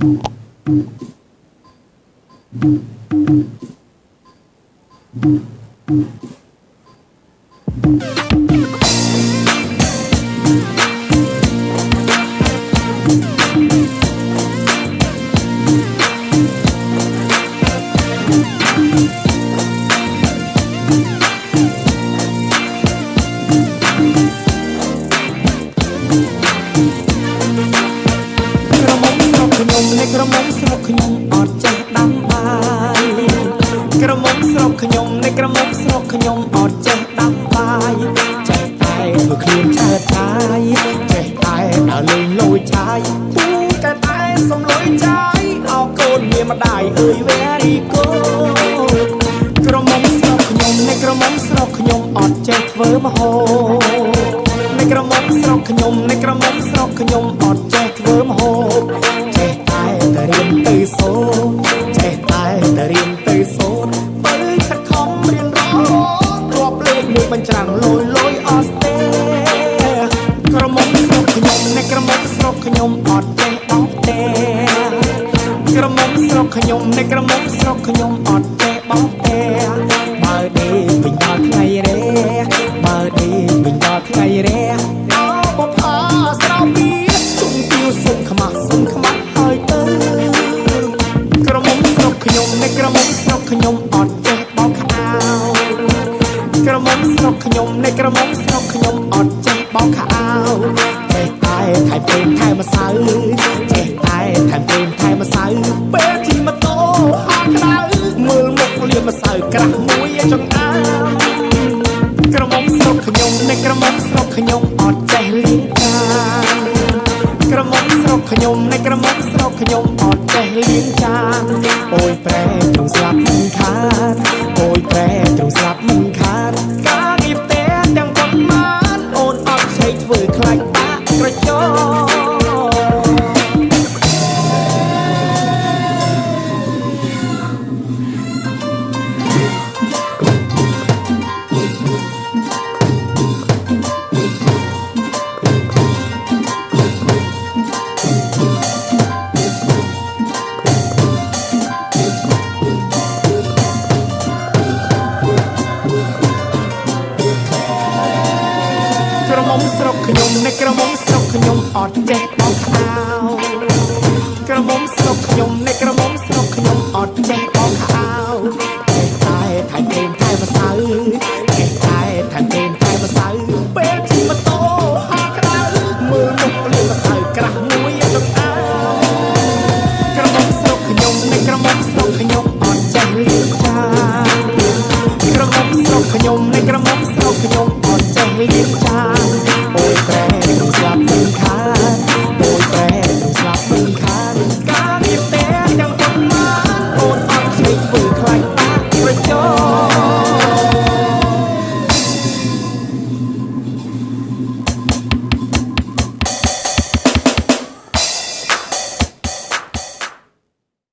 ក្រ ក្រមុំស្រុកខ្ញុំអត់ចេះដាំបាយក្រមុំស្រុកខ្ញុំនៃក្រមុំស្រុកខ្ញុំអត់ចេះដាំបាយចេះតែធ្វើខ្លួនឆើតឆាយចេះតែដើរលេងលួចឆាយពូតែតែសំលុយឆាយអោកូនមានម្ដាយអើយ very good ក្រមុំស្រុកខ្ញុំនៃក្រមុំស្រុកខ្ញុំអត់ចេះធ្វើម្ហូបនៃក្រមុំស្រុកខ្ញុំនៃក្រមុំស្រុកខ្ញុំអត់ចេះធ្វើម្ហូ ខ្ញុំអត់ចេះបោកទេក្រមុំស្រុកខ្ញុំនៃក្រមុំស្រុកខ្ញុំអត់ចេះបោកទេបើដេកវិញដល់ថ្ងៃរេបើដេកវិញដល់ថ្ងៃរេអោបផាស្រោបពីទុំទៀវសុំខ្មាស់សុំខ្មាស់ហើយទៅក្រមុំស្រុកខ្ញុំនៃក្រមុំស្រុកខ្ញុំអត់ចេះបោកខោក្រមុំស្រុកខ្ញុំនៃក្រមុំស្រុកខ្ញុំអត់ចេះបោកខោចេះ តែថែមពេលថែមម្សៅចេះតែថែមពេលថែមម្សៅពេលជិះម៉ូតូហត់ក្តៅមើលមុខលៀមម្សៅក្រាស់មួយចង្អាមក្រមុំស្រុកខ្ញុំនៃក្រមុំស្រុកខ្ញុំអត់ចេះលៀងចានក្រមុំស្រុកខ្ញុំនៃក្រមុំស្រុកខ្ញុំអត់ចេះលៀងចានអូយប្រែទ្រង់ស្លាប់មិនខាន មុំស្រុកខ្ញុំអ្នកក្រមុំស្រុកខ្ញុំអត់ចេះបោកខោក្រមុំ